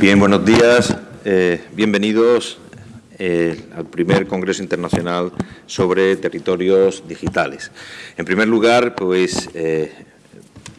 Bien, buenos días. Eh, bienvenidos eh, al primer Congreso Internacional sobre Territorios Digitales. En primer lugar, pues eh,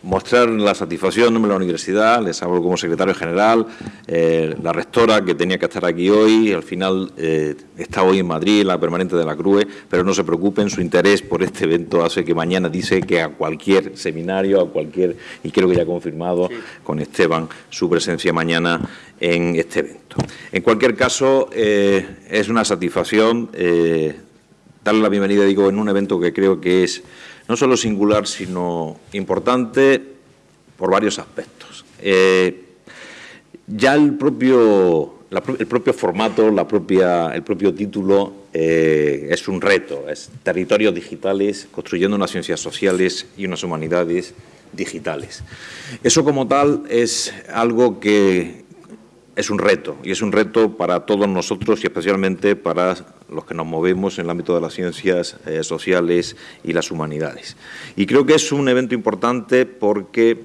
mostrar la satisfacción de la universidad, les hablo como secretario general, eh, la rectora que tenía que estar aquí hoy, al final eh, está hoy en Madrid, la permanente de la CRUE, pero no se preocupen, su interés por este evento hace que mañana dice que a cualquier seminario, a cualquier, y creo que ya ha confirmado con Esteban su presencia mañana en este evento. En cualquier caso, eh, es una satisfacción darle la bienvenida, digo, en un evento que creo que es no solo singular, sino importante por varios aspectos. Eh, ya el propio, formato, el propio título eh, es un reto, es territorios digitales, construyendo unas ciencias sociales y unas humanidades digitales. Eso como tal es algo que es un reto, y es un reto para todos nosotros y especialmente para los que nos movemos en el ámbito de las ciencias eh, sociales y las humanidades. Y creo que es un evento importante porque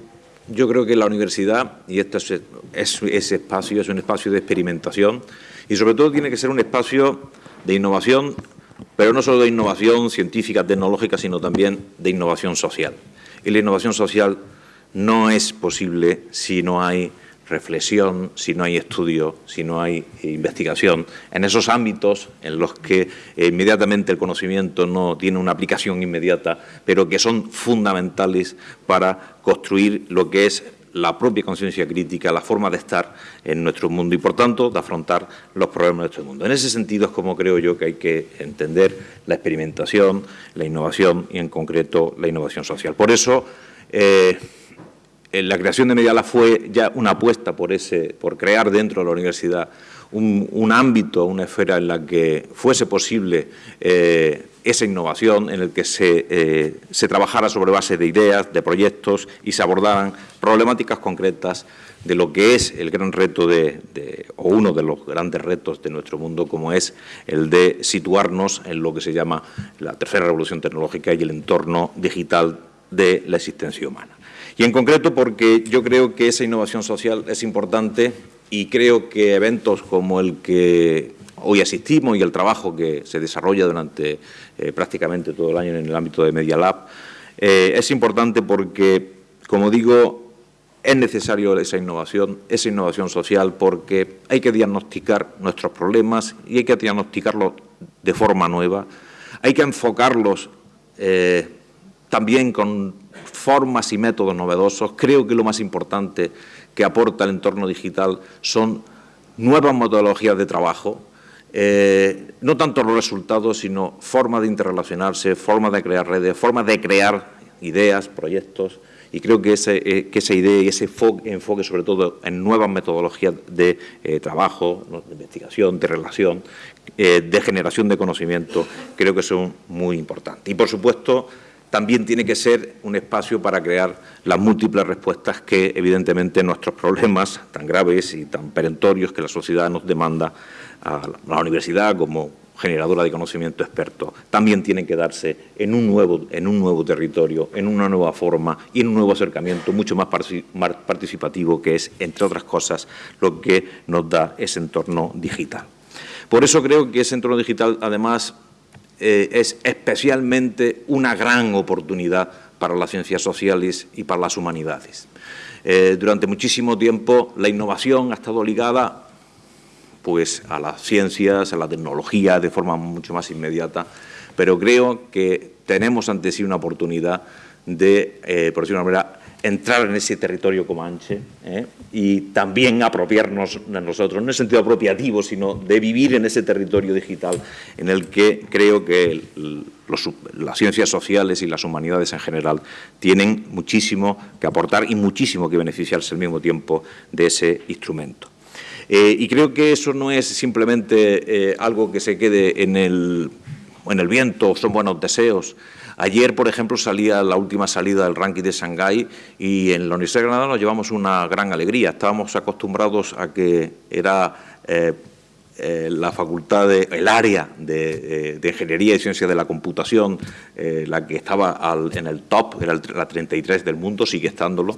yo creo que la universidad, y este es, ese espacio, es un espacio de experimentación y sobre todo tiene que ser un espacio de innovación, pero no solo de innovación científica, tecnológica, sino también de innovación social. Y la innovación social no es posible si no hay reflexión, si no hay estudio, si no hay investigación, en esos ámbitos en los que inmediatamente el conocimiento no tiene una aplicación inmediata, pero que son fundamentales para construir lo que es la propia conciencia crítica, la forma de estar en nuestro mundo y, por tanto, de afrontar los problemas de nuestro mundo. En ese sentido es como creo yo que hay que entender la experimentación, la innovación y, en concreto, la innovación social. Por eso, eh, eh, la creación de Mediala fue ya una apuesta por, ese, por crear dentro de la universidad un, ámbito, una esfera en la que fuese posible eh, esa innovación, en el que se, eh, se, trabajara sobre base de ideas, de proyectos y se abordaran problemáticas concretas de lo que es el gran reto de, o uno de los grandes retos de nuestro mundo, como es el de situarnos en lo que se llama la tercera revolución tecnológica y el entorno digital de la existencia humana. Y en concreto porque yo creo que esa innovación social es importante y creo que eventos como el que hoy asistimos y el trabajo que se desarrolla durante eh, prácticamente todo el año en el ámbito de Media Lab eh, es importante porque, como digo, es necesario esa innovación, esa innovación social, porque hay que diagnosticar nuestros problemas y hay que diagnosticarlos de forma nueva, hay que enfocarlos eh, también con formas y métodos novedosos. Creo que lo más importante que aporta el entorno digital son nuevas metodologías de trabajo, eh, no tanto los resultados, sino formas de interrelacionarse, formas de crear redes, formas de crear ideas, proyectos, y creo que, eh, esa idea y ese enfoque, sobre todo en nuevas metodologías de eh, trabajo, de investigación, de relación, de generación de conocimiento, creo que son muy importantes. Y, por supuesto, también tiene que ser un espacio para crear las múltiples respuestas que, evidentemente, nuestros problemas tan graves y tan perentorios que la sociedad nos demanda a la universidad como generadora de conocimiento experto, también tienen que darse en un, nuevo, en un nuevo territorio, en una nueva forma y en un nuevo acercamiento mucho más participativo que es, entre otras cosas, lo que nos da ese entorno digital. Por eso creo que ese entorno digital, además, eh, es especialmente una gran oportunidad para las ciencias sociales y para las humanidades. Eh, durante muchísimo tiempo la innovación ha estado ligada pues, a las ciencias, a la tecnología de forma mucho más inmediata, pero creo que tenemos ante sí una oportunidad de, eh, por decirlo de una manera, entrar en ese territorio comanche ¿eh? y también apropiarnos de nosotros, no en sentido apropiativo, sino de vivir en ese territorio digital en el que creo que las ciencias sociales y las humanidades en general tienen muchísimo que aportar y muchísimo que beneficiarse al mismo tiempo de ese instrumento. Eh, y creo que eso no es simplemente eh, algo que se quede en el, en el viento, son buenos deseos, Ayer, por ejemplo, salía la última salida del ranking de Shanghái y en la Universidad de Granada nos llevamos una gran alegría. Estábamos acostumbrados a que era eh, eh, la facultad, de, el área de, eh, Ingeniería y Ciencias de la Computación, la que estaba en el top, era la 33 del mundo, sigue estándolo,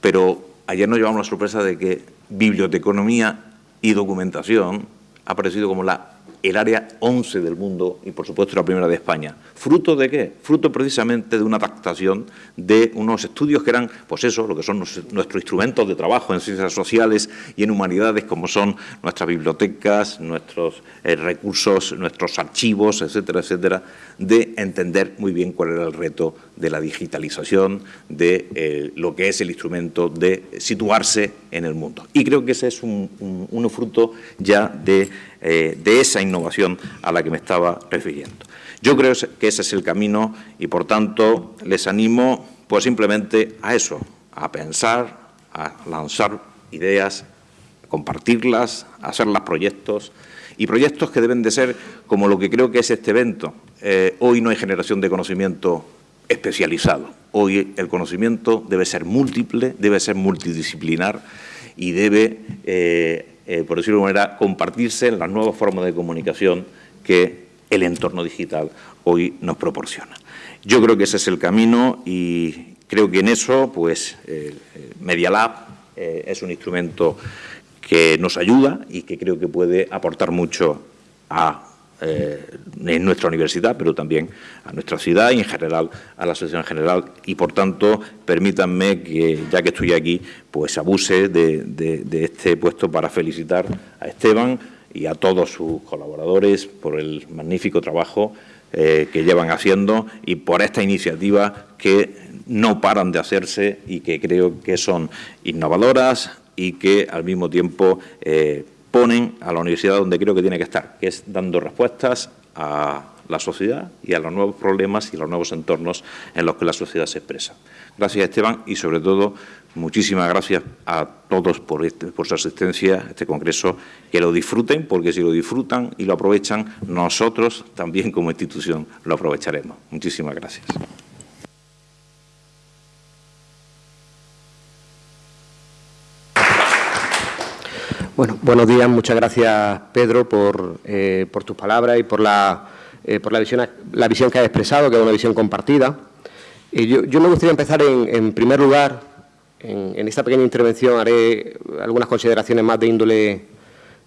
pero ayer nos llevamos la sorpresa de que biblioteconomía y documentación ha aparecido como la el área 11 del mundo y, por supuesto, la primera de España. ¿Fruto de qué? Fruto precisamente de una adaptación de unos estudios que eran, pues eso, lo que son nuestros instrumentos de trabajo en ciencias sociales y en humanidades, como son nuestras bibliotecas, nuestros eh, recursos, nuestros archivos, etcétera, etcétera, de entender muy bien cuál era el reto de la digitalización, de eh, lo que es el instrumento de situarse en el mundo. Y creo que ese es un, un fruto ya de eh, de esa innovación a la que me estaba refiriendo. Yo creo que ese es el camino y, por tanto, les animo pues simplemente a eso, a pensar, a lanzar ideas, compartirlas, hacerlas proyectos y proyectos que deben de ser como lo que creo que es este evento. Eh, hoy no hay generación de conocimiento especializado. Hoy el conocimiento debe ser múltiple, debe ser multidisciplinar y debe eh, eh, por decirlo de alguna manera, compartirse en las nuevas formas de comunicación que el entorno digital hoy nos proporciona. Yo creo que ese es el camino y creo que en eso, pues, Media Lab eh, es un instrumento que nos ayuda y que creo que puede aportar mucho a eh, en nuestra universidad, pero también a nuestra ciudad y en general a la asociación en general. Y, por tanto, permítanme que, ya que estoy aquí, pues abuse de, este puesto para felicitar a Esteban y a todos sus colaboradores por el magnífico trabajo eh, que llevan haciendo y por esta iniciativa que no paran de hacerse y que creo que son innovadoras y que al mismo tiempo eh, ponen a la universidad donde creo que tiene que estar, que es dando respuestas a la sociedad y a los nuevos problemas y los nuevos entornos en los que la sociedad se expresa. Gracias, Esteban, y sobre todo, muchísimas gracias a todos por, este, su asistencia a este congreso. Que lo disfruten, porque si lo disfrutan y lo aprovechan, nosotros también como institución lo aprovecharemos. Muchísimas gracias. Bueno, buenos días. Muchas gracias, Pedro, por, eh, por tus palabras y por la, eh, por la visión, la visión que has expresado, que es una visión compartida. yo, yo, me gustaría empezar, en, primer lugar, en, esta pequeña intervención haré algunas consideraciones más de índole,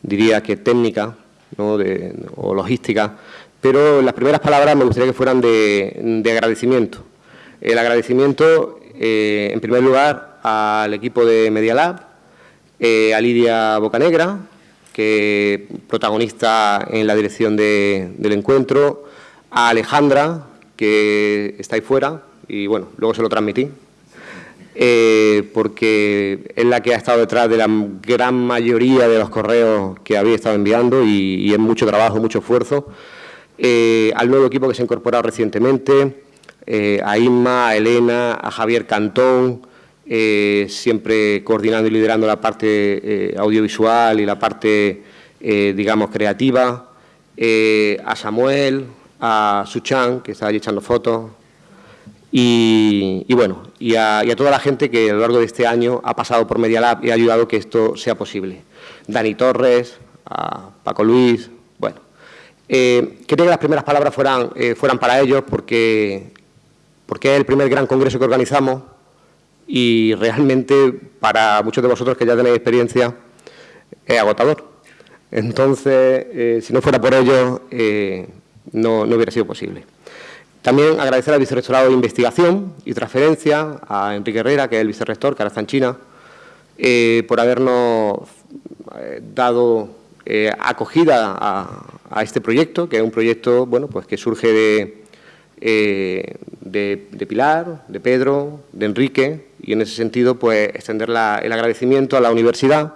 diría que técnica o logística, pero las primeras palabras me gustaría que fueran de, agradecimiento. El agradecimiento, eh, en primer lugar, al equipo de Media Lab, eh, a Lidia Bocanegra, que protagonista en la dirección del encuentro, a Alejandra, que está ahí fuera, y bueno, luego se lo transmití, eh, porque es la que ha estado detrás de la gran mayoría de los correos que había estado enviando y, es mucho trabajo, mucho esfuerzo. Eh, al nuevo equipo que se ha incorporado recientemente, a Inma, a Elena, a Javier Cantón, eh, siempre coordinando y liderando la parte eh, audiovisual y la parte, eh, digamos, creativa, a Samuel, a Suchan, que está allí echando fotos, y, bueno, y a, toda la gente que a lo largo de este año ha pasado por Media Lab y ha ayudado a que esto sea posible. Dani Torres, a Paco Luis, bueno. quería que las primeras palabras fueran, fueran para ellos porque, porque es el primer gran congreso que organizamos y realmente para muchos de vosotros que ya tenéis experiencia es agotador. Entonces, eh, si no fuera por ello, eh, no, hubiera sido posible. También agradecer al vicerrectorado de Investigación y Transferencia, a Enrique Herrera, que es el vicerrector, que ahora China, eh, por habernos dado acogida a, a, este proyecto, que es un proyecto bueno, pues que surge de, eh, de, Pilar, de Pedro, de Enrique, y en ese sentido, pues, extender el agradecimiento a la universidad,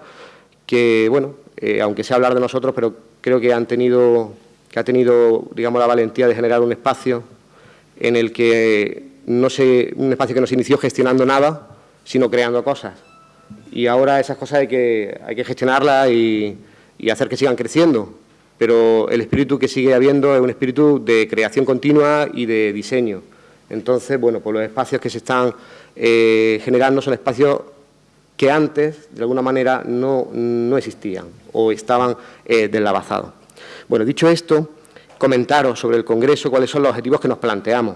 que, bueno, eh, aunque sea hablar de nosotros, pero creo que han tenido, que ha tenido, digamos, la valentía de generar un espacio en el que no se, un espacio que no se inició gestionando nada, sino creando cosas. Y ahora esas cosas hay que, hay que gestionarlas y, y hacer que sigan creciendo pero el espíritu que sigue habiendo es un espíritu de creación continua y de diseño. Entonces, bueno, pues los espacios que se están eh, generando son espacios que antes, de alguna manera, no, existían o estaban eh, deslavazados. Bueno, dicho esto, comentaros sobre el Congreso cuáles son los objetivos que nos planteamos.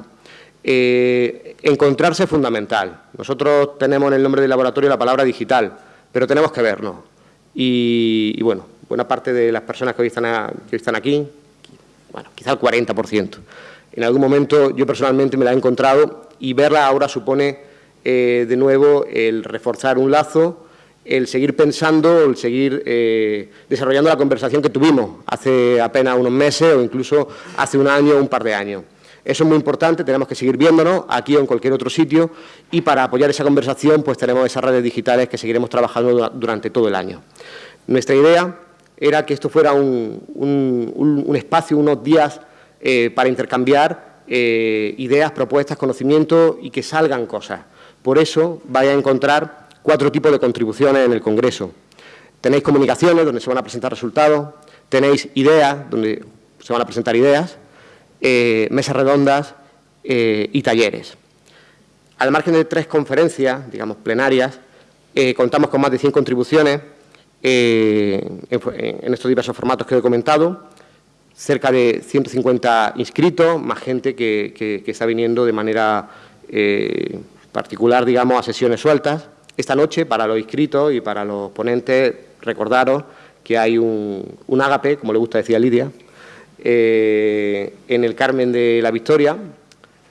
Eh, encontrarse es fundamental. Nosotros tenemos en el nombre del laboratorio la palabra digital, pero tenemos que vernos. Y, bueno, buena parte de las personas que hoy están, que están aquí, bueno, quizá el 40%, en algún momento yo personalmente me la he encontrado y verla ahora supone eh, de nuevo el reforzar un lazo, el seguir pensando, el seguir eh, desarrollando la conversación que tuvimos hace apenas unos meses o incluso hace un año o un par de años. Eso es muy importante, tenemos que seguir viéndonos aquí o en cualquier otro sitio y para apoyar esa conversación pues tenemos esas redes digitales que seguiremos trabajando durante todo el año. Nuestra idea era que esto fuera un, espacio, unos días eh, para intercambiar eh, ideas, propuestas, conocimientos y que salgan cosas. Por eso vaya a encontrar cuatro tipos de contribuciones en el Congreso. Tenéis comunicaciones, donde se van a presentar resultados, tenéis ideas, donde se van a presentar ideas, eh, mesas redondas y talleres. Al margen de tres conferencias, digamos, plenarias, contamos con más de 100 contribuciones en, estos diversos formatos que he comentado, cerca de 150 inscritos, más gente que, está viniendo de manera particular, digamos, a sesiones sueltas. Esta noche, para los inscritos y para los ponentes, recordaros que hay un, un ágape, como le gusta decir a Lidia, eh, en el Carmen de la Victoria.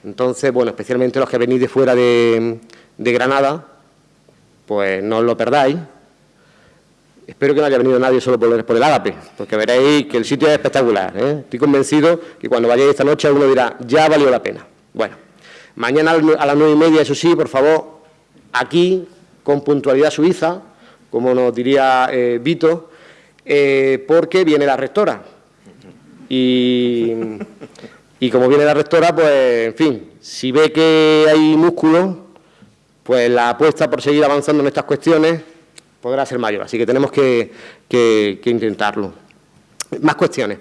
Entonces, bueno, especialmente los que venís de fuera de, Granada, pues no os lo perdáis. Espero que no haya venido nadie solo por, por el ágape, porque veréis que el sitio es espectacular. ¿eh? Estoy convencido que cuando vayáis esta noche alguno dirá, ya valió la pena. Bueno, mañana a las nueve y media, eso sí, por favor, aquí, con puntualidad suiza, como nos diría eh, Vito, porque viene la rectora. Y, como viene la rectora, pues, en fin, si ve que hay músculo, pues la apuesta por seguir avanzando en estas cuestiones podrá ser mayor. Así que tenemos que, intentarlo. Más cuestiones.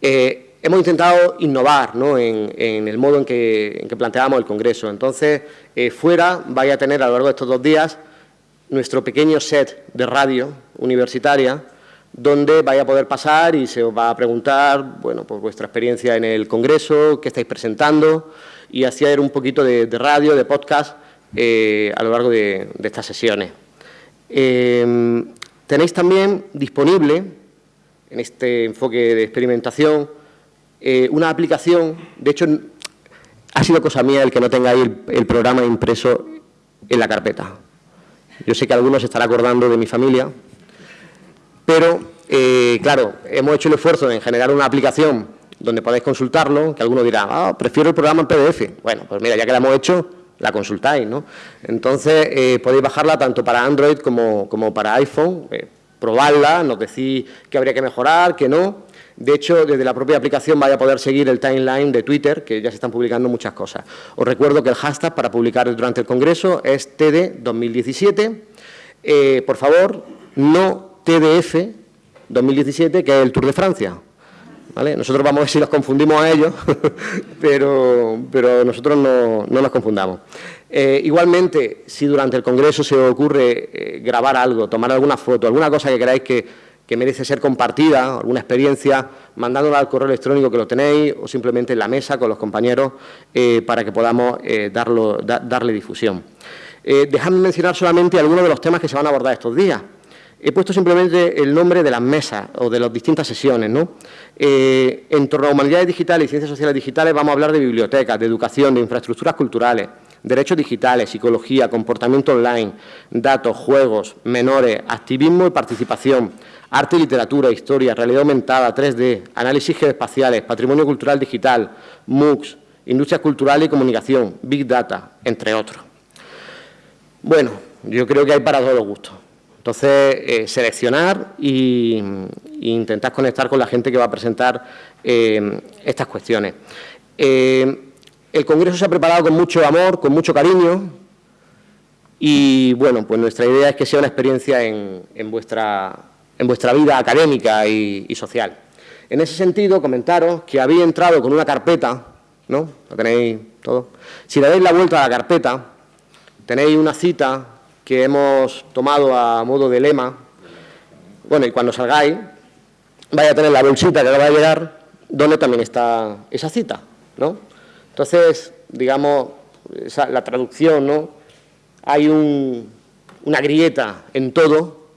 Eh, hemos intentado innovar en, el modo en que, planteamos el Congreso. Entonces, eh, fuera vaya a tener a lo largo de estos dos días nuestro pequeño set de radio universitaria donde vaya a poder pasar y se os va a preguntar, bueno, por vuestra experiencia en el Congreso, qué estáis presentando, y hacer un poquito de, radio, de podcast, eh, a lo largo de, estas sesiones. Em, tenéis también disponible, en este enfoque de experimentación, eh, una aplicación, de hecho, ha sido cosa mía el que no tengáis el, el programa impreso en la carpeta. Yo sé que algunos se estará acordando de mi familia, pero, eh, claro, hemos hecho el esfuerzo en generar una aplicación donde podéis consultarlo, que alguno dirá, ah, prefiero el programa en PDF. Bueno, pues mira, ya que la hemos hecho, la consultáis, ¿no? Entonces, eh, podéis bajarla tanto para Android como, para iPhone, eh, probarla, nos decís que habría que mejorar, que no. De hecho, desde la propia aplicación vais a poder seguir el timeline de Twitter, que ya se están publicando muchas cosas. Os recuerdo que el hashtag para publicar durante el Congreso es TD2017. por favor, no TDF 2017, que es el Tour de Francia. Nosotros vamos a ver si los confundimos a ellos, pero, nosotros no, nos confundamos. Eh, igualmente, si durante el Congreso se os ocurre eh, grabar algo, tomar alguna foto, alguna cosa que queráis que, merece ser compartida, alguna experiencia, mandándola al correo electrónico que lo tenéis o simplemente en la mesa con los compañeros eh, para que podamos darle difusión. dejadme mencionar solamente algunos de los temas que se van a abordar estos días. He puesto simplemente el nombre de las mesas o de las distintas sesiones. ¿no? Eh, en torno a humanidades digitales y ciencias sociales digitales vamos a hablar de bibliotecas, de educación, de infraestructuras culturales, derechos digitales, psicología, comportamiento online, datos, juegos, menores, activismo y participación, arte y literatura, historia, realidad aumentada, 3D, análisis geoespaciales, patrimonio cultural digital, MOOCs, industria cultural y comunicación, Big Data, entre otros. Bueno, yo creo que hay para todos los gustos. Entonces, eh, seleccionar e intentar conectar con la gente que va a presentar eh, estas cuestiones. Eh, el Congreso se ha preparado con mucho amor, con mucho cariño y, bueno, pues nuestra idea es que sea una experiencia en, vuestra, en vuestra vida académica y, social. En ese sentido, comentaros que había entrado con una carpeta, ¿no? ¿Lo tenéis todo? Si le dais la vuelta a la carpeta, tenéis una cita que hemos tomado a modo de lema. Bueno, y cuando salgáis, vaya a tener la bolsita que va a llegar, donde también está esa cita, ¿no? Entonces, digamos, la traducción, ¿no? Hay una grieta en todo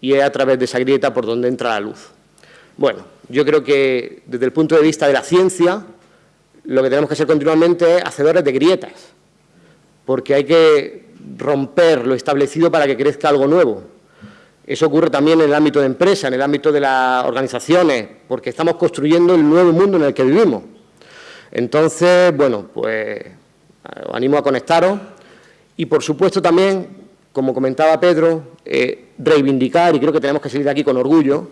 y es a través de esa grieta por donde entra la luz. Bueno, yo creo que desde el punto de vista de la ciencia, lo que tenemos que ser continuamente es hacedores de grietas, porque hay que romper lo establecido para que crezca algo nuevo. Eso ocurre también en el ámbito de empresa, en el ámbito de las organizaciones, porque estamos construyendo el nuevo mundo en el que vivimos. Entonces, bueno, pues os animo a conectaros y, por supuesto, también, como comentaba Pedro, eh, reivindicar, y creo que tenemos que salir de aquí con orgullo,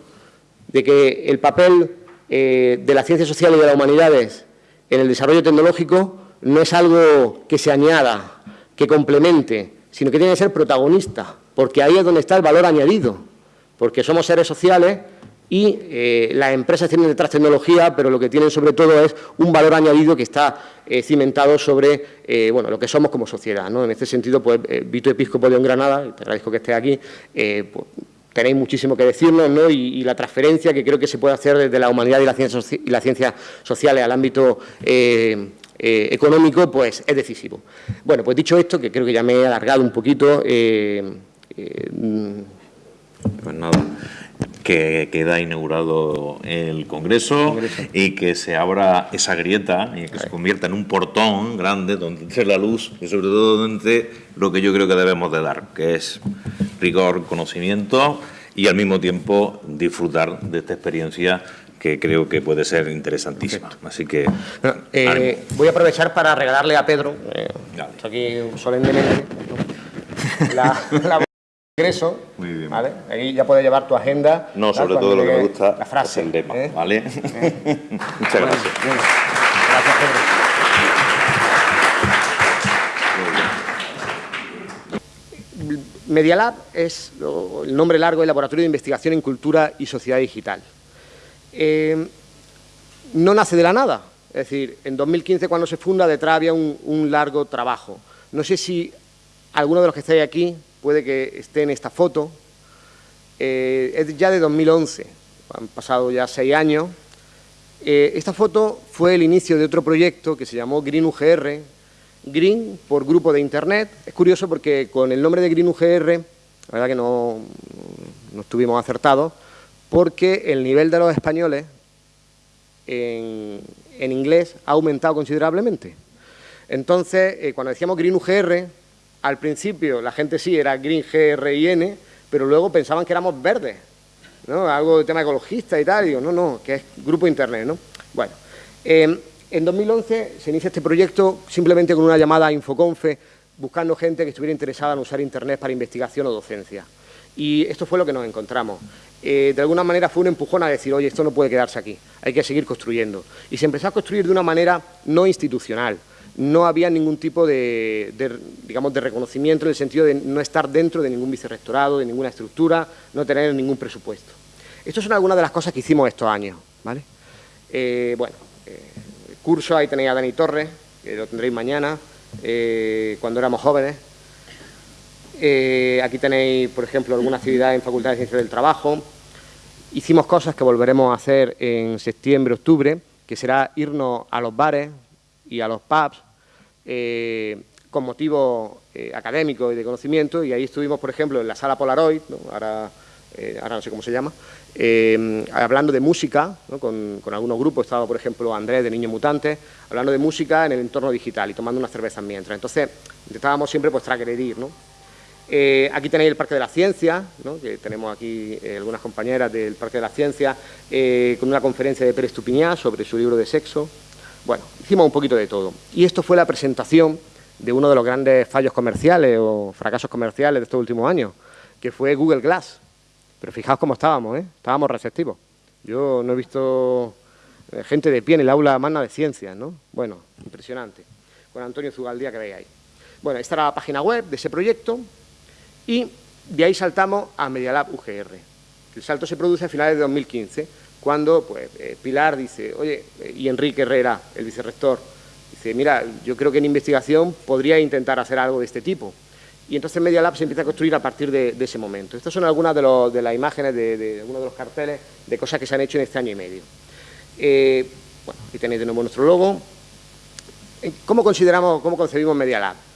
de que el papel eh, de la ciencia social y de las humanidades en el desarrollo tecnológico no es algo que se añada, que complemente, sino que tiene que ser protagonista, porque ahí es donde está el valor añadido, porque somos seres sociales y eh, las empresas tienen detrás tecnología, pero lo que tienen sobre todo es un valor añadido que está eh, cimentado sobre eh, bueno, lo que somos como sociedad. ¿no? En este sentido, pues, Vito Episcopo de Granada, te agradezco que esté aquí, pues, tenéis muchísimo que decirnos ¿no? y, la transferencia que creo que se puede hacer desde la humanidad y la ciencia, y la ciencia sociales al ámbito económico, pues es decisivo. Bueno, pues dicho esto, que creo que ya me he alargado un poquito, pues nada, que queda inaugurado el Congreso, y que se abra esa grieta y que se convierta en un portón grande donde entre la luz y sobre todo donde lo que yo creo que debemos de dar, que es rigor, conocimiento y al mismo tiempo disfrutar de esta experiencia que creo que puede ser interesantísima. Así que... Eh, voy a aprovechar para regalarle a Pedro, eh, aquí solemnemente, la ingreso, Muy bien. ¿vale? Ahí ya puedes llevar tu agenda. No, sobre todo lo que me gusta la frase, es el lema, ¿eh? ¿vale? ¿Eh? Muchas gracias. Gracias, Pedro. Medialab es el nombre largo del Laboratorio de Investigación en Cultura y Sociedad Digital. Eh, no nace de la nada, es decir, en 2015 cuando se funda detrás había un, largo trabajo. No sé si alguno de los que estáis aquí puede que esté en esta foto, eh, es ya de 2011, han pasado ya seis años. Eh, esta foto fue el inicio de otro proyecto que se llamó Green UGR, Green por grupo de Internet. Es curioso porque con el nombre de Green UGR, la verdad que no, no estuvimos acertados, porque el nivel de los españoles en, inglés ha aumentado considerablemente. Entonces, eh, cuando decíamos Green UGR, al principio la gente sí era Green G-R-I-N, pero luego pensaban que éramos verdes, ¿no? Algo de tema ecologista y tal, y digo, no, no, que es grupo internet, ¿no? Bueno, em, en 2011 se inicia este proyecto simplemente con una llamada a Infoconfe, buscando gente que estuviera interesada en usar internet para investigación o docencia. Y esto fue lo que nos encontramos. Eh, de alguna manera fue un empujón a decir, oye, esto no puede quedarse aquí, hay que seguir construyendo. Y se empezó a construir de una manera no institucional, no había ningún tipo de, digamos, de reconocimiento en el sentido de no estar dentro de ningún vicerrectorado, de ninguna estructura, no tener ningún presupuesto. Estas son algunas de las cosas que hicimos estos años. ¿vale? Eh, bueno, eh, curso, ahí tenéis a Dani Torres, que lo tendréis mañana, eh, cuando éramos jóvenes. Aquí tenéis, por ejemplo, alguna actividad en Facultad de Ciencias del Trabajo. Hicimos cosas que volveremos a hacer en septiembre, octubre, que será irnos a los bares, y a los pubs eh, con motivo eh, académico y de conocimiento, y ahí estuvimos, por ejemplo, en la sala Polaroid, ahora, eh, ahora no sé cómo se llama, hablando de música, con, algunos grupos, estaba, por ejemplo, Andrés de Niños Mutantes, hablando de música en el entorno digital y tomando unas cervezas mientras. Entonces, intentábamos siempre pues transgredir, ¿no? Aquí tenéis el Parque de la Ciencia, que tenemos aquí algunas compañeras del Parque de la Ciencia, con una conferencia de Pérez Tupiñá sobre su libro de sexo, bueno, hicimos un poquito de todo. Y esto fue la presentación de uno de los grandes fallos comerciales o fracasos comerciales de estos últimos años, que fue Google Glass. Pero fijaos cómo estábamos, ¿eh? Estábamos receptivos. Yo no he visto eh, gente de pie en el aula magna de ciencias, ¿no? Bueno, impresionante. Con Antonio Zugaldía que veis ahí. Bueno, esta era la página web de ese proyecto y de ahí saltamos a Medialab UGR. El salto se produce a finales de 2015 cuando pues, eh, Pilar dice, oye, eh, y Enrique Herrera, el vicerrector, dice, mira, yo creo que en investigación podría intentar hacer algo de este tipo. Y entonces Media Lab se empieza a construir a partir de, ese momento. Estas son algunas de, las imágenes, de, algunos de los carteles, de cosas que se han hecho en este año y medio. Eh, bueno, aquí tenéis de nuevo nuestro logo. ¿Cómo consideramos, cómo concebimos Media Lab?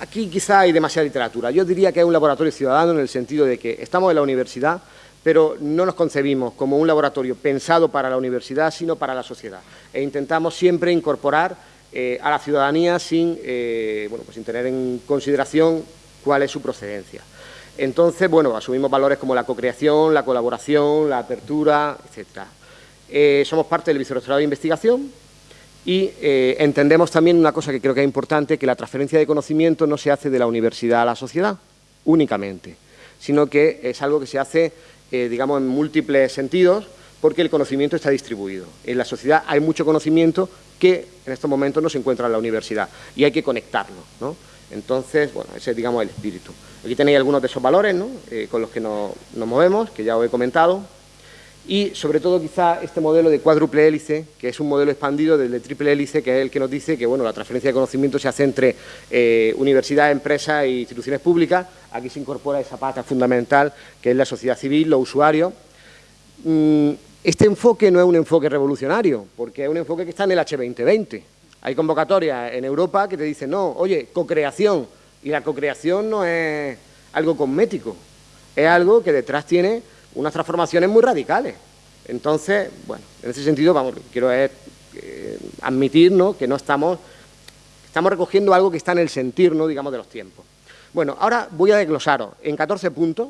Aquí quizá hay demasiada literatura. Yo diría que es un laboratorio ciudadano en el sentido de que estamos en la universidad, pero no nos concebimos como un laboratorio pensado para la universidad, sino para la sociedad. E intentamos siempre incorporar eh, a la ciudadanía sin, eh, bueno, pues sin tener en consideración cuál es su procedencia. Entonces, bueno, asumimos valores como la cocreación, la colaboración, la apertura, etc. Eh, somos parte del Vicerrectorado de Investigación y entendemos también una cosa que creo que es importante, que la transferencia de conocimiento no se hace de la universidad a la sociedad únicamente, sino que es algo que se hace eh, digamos, en múltiples sentidos, porque el conocimiento está distribuido. En la sociedad hay mucho conocimiento que en estos momentos no se encuentra en la universidad y hay que conectarlo. ¿no? Entonces, bueno, ese es, digamos, el espíritu. Aquí tenéis algunos de esos valores ¿no? Eh, con los que nos movemos, que ya os he comentado y sobre todo quizá este modelo de cuádruple hélice, que es un modelo expandido del de triple hélice, que es el que nos dice que bueno, la transferencia de conocimiento se hace entre eh, universidades, empresas e instituciones públicas. Aquí se incorpora esa pata fundamental, que es la sociedad civil, los usuarios. Mm, este enfoque no es un enfoque revolucionario, porque es un enfoque que está en el H2020. Hay convocatorias en Europa que te dicen, no, oye, cocreación, y la cocreación no es algo cosmético, es algo que detrás tiene unas transformaciones muy radicales. Entonces, bueno, en ese sentido, vamos, quiero es, eh, admitir que no estamos, estamos recogiendo algo que está en el sentir, ¿no? digamos, de los tiempos. Bueno, ahora voy a desglosaros en 14 puntos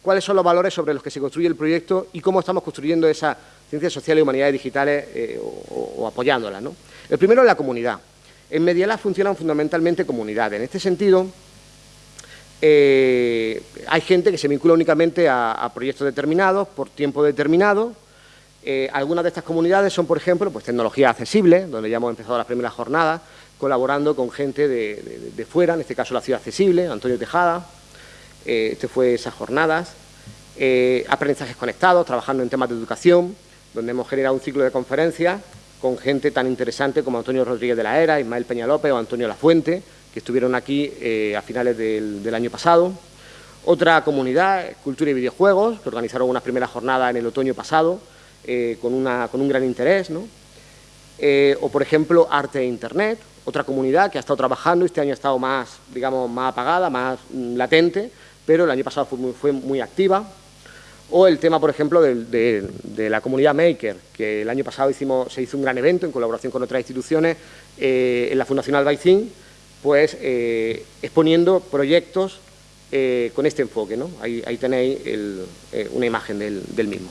cuáles son los valores sobre los que se construye el proyecto y cómo estamos construyendo esa ciencias sociales y humanidades digitales eh, o, o, apoyándolas. ¿no? El primero es la comunidad. En Medialab funcionan fundamentalmente comunidades. En este sentido, eh, hay gente que se vincula únicamente a, proyectos determinados, por tiempo determinado. Eh, algunas de estas comunidades son, por ejemplo, pues tecnología accesible, donde ya hemos empezado las primeras jornadas, colaborando con gente de, fuera, en este caso la Ciudad Accesible, Antonio Tejada, eh, este fue esas jornadas. aprendizajes conectados, trabajando en temas de educación, donde hemos generado un ciclo de conferencias con gente tan interesante como Antonio Rodríguez de la Era, Ismael Peña López o Antonio Lafuente, que estuvieron aquí eh, a finales del, año pasado. Otra comunidad, Cultura y Videojuegos, que organizaron unas primeras jornadas en el otoño pasado, eh, con, un gran interés. Eh, o, por ejemplo, Arte e Internet, otra comunidad que ha estado trabajando, este año ha estado más, digamos, más apagada, más mm, latente, pero el año pasado fue muy, activa. O el tema, por ejemplo, de, la comunidad Maker, que el año pasado hicimos, se hizo un gran evento en colaboración con otras instituciones en la Fundación Albaicín, pues eh, exponiendo proyectos eh, con este enfoque. ¿no? Ahí, tenéis eh, una imagen del, mismo.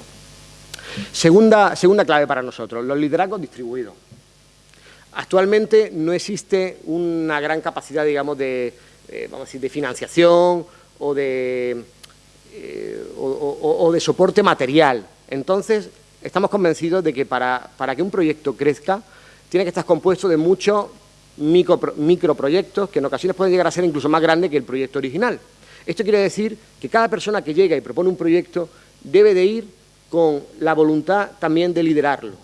Segunda, segunda clave para nosotros, los liderazgos distribuidos. Actualmente no existe una gran capacidad, digamos, de, vamos a decir, de financiación o de, o, de soporte material. Entonces, estamos convencidos de que para, para que un proyecto crezca, tiene que estar compuesto de muchos micro, microproyectos que en ocasiones pueden llegar a ser incluso más grandes que el proyecto original. Esto quiere decir que cada persona que llega y propone un proyecto debe de ir con la voluntad también de liderarlo,